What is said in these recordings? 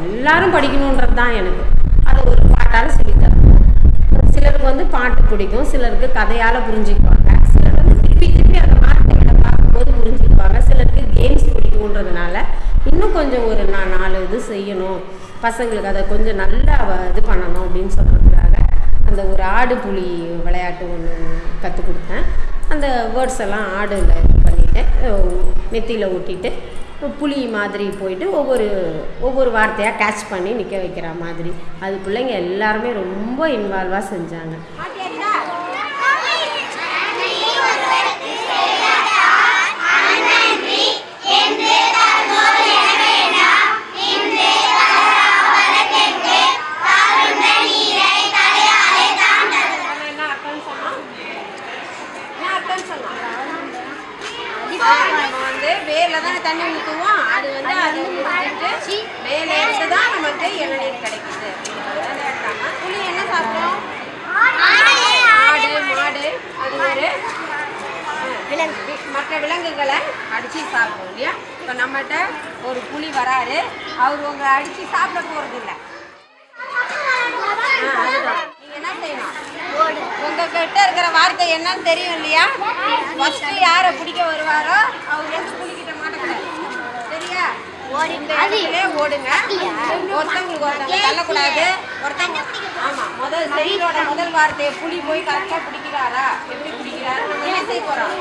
எல்லாரும் படிக்கணுன்றது தான் எனக்கு. அதை ஒரு பாட்டால் சொல்லித்தரேன். சிலருக்கு வந்து பாட்டு பிடிக்கும் சிலருக்கு கதையால் புரிஞ்சுக்குவாங்க சிலர் வந்து திருப்பி திருப்பி அந்த வார்த்தைகளை பார்க்கும்போது புரிஞ்சுக்குவாங்க சிலருக்கு கேம்ஸ் பிடிக்குன்றதுனால இன்னும் கொஞ்சம் ஒரு நான் நாலு இது செய்யணும். பசங்களுக்கு அதை கொஞ்சம் நல்லா இது பண்ணணும் அப்படின்னு சொல்கிறதுக்காக அந்த ஒரு ஆடு புலி விளையாட்டு ஒன்று கற்றுக் கொடுத்தேன். அந்த வேர்ட்ஸ் எல்லாம் ஆடில் இது பண்ணிவிட்டு நெத்தியில் ஒட்டிட்டு புலி மாதிரி போயிட்டு ஒவ்வொரு ஒவ்வொரு வார்த்தையாக கேட்ச் பண்ணி நிற்க வைக்கிற மாதிரி அது பிள்ளைங்க எல்லாருமே ரொம்ப இன்வால்வாக செஞ்சாங்க என்ன நம்ம வந்து வேர்ல தானே தண்ணி ஊற்றுவோம் அது வந்து அதை ஊற்றிட்டு இருந்து தான் நமக்கு இளநீர் கிடைக்குது. புளி என்ன சாப்பிடும் ஆடு. மாடு அது ஒரு விலங்கு. மற்ற விலங்குகளை அடித்து சாப்பிடும் இல்லையா? இப்போ நம்மகிட்ட ஒரு புலி வராரு. அவர் உங்களை அடித்து சாப்பிட போகிறது இல்லை அதுதான். செய்யணும் உங்ககிட்ட இருக்கிற வார்த்தை என்னன்னு தெரியும் இல்லையா? ஃபர்ஸ்ட் யாரை பிடிக்க வருவாரோ அவர் வந்து புலிகிட்ட மாட்டக்கூடாது. சரியா? ஓடுங்க. ஒருத்தவங்களுக்கு ஒருத்தவங்க தள்ளக்கூடாது. ஒருத்தவங்க ஆமா முதல் செயலோட முதல் வார்த்தையை புலி போய் கரெக்டா பிடிக்கிறாரா? எப்படி பிடிக்கிறாரு? நம்ம என்ன செய்ய போறோம்?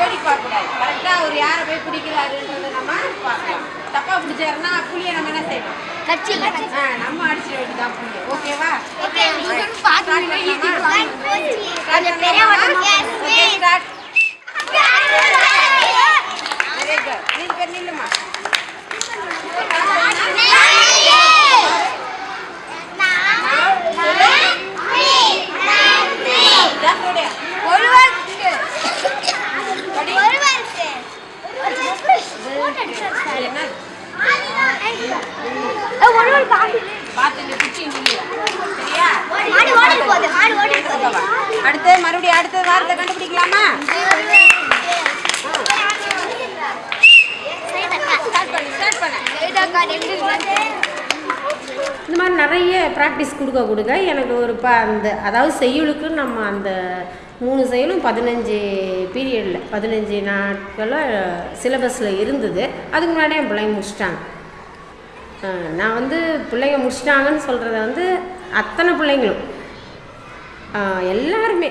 வேடி பார்க்க கூடாது கரெக்டா அவர் யாரை போய் பிடிக்கிறாருன்றதை நம்ம பார்க்கலாம். தப்பா பிடிச்சாருன்னா புளியை நம்ம என்ன செய்யணும்? நம்ம அடிச்சிட வேண்டியதான் புளியை ஓகேவா start with Mama. Can you play one? Yes, please. Okay, start. Very good. Please, Nilma. மறுபடியும் அடுத்த வாரத்தை கண்டுபிடிக்கலாமா? இந்த மாதிரி நிறைய ப்ராக்டிஸ் கொடுக்க கொடுக்க எனக்கு ஒரு ப அந்த அதாவது செய்யுளுக்கு நம்ம அந்த மூணு செயலும் பதினஞ்சு பீரியடில் பதினஞ்சு நாட்களில் சிலபஸில் இருந்தது. அதுக்கு முன்னாடி என் பிள்ளைங்க முடிச்சிட்டாங்க. நான் வந்து பிள்ளைங்க முடிச்சிட்டாங்கன்னு சொல்கிறத வந்து அத்தனை பிள்ளைங்களும். எல்லாருமே.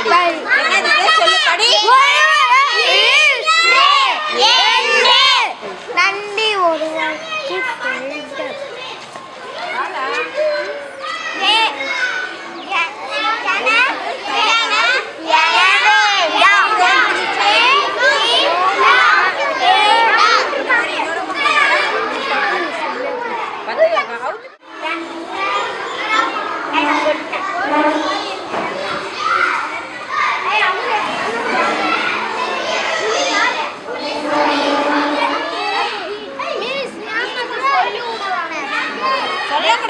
அடி என்னது? சொல்லு படி. நன்றி ஒருவர்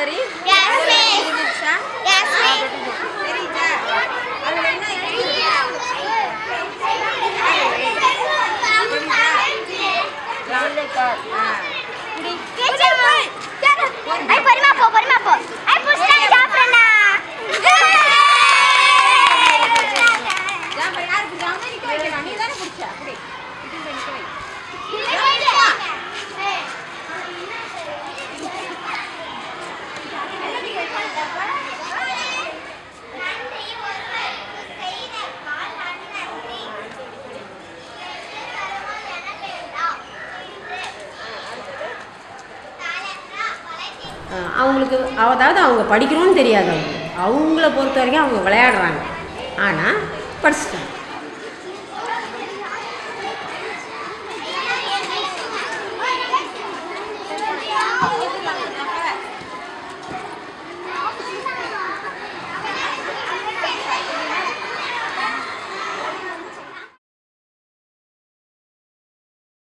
ईश्वरी दीक्षा Ay, por ahí, por ahí, por ahí. அவங்களுக்கு அதாவது அவங்க படிக்கணும்னு தெரியாது அவங்க அவங்கள பொறுத்த வரைக்கும் அவங்க விளையாடுறாங்க. ஆனால் படிச்சுட்டாங்க.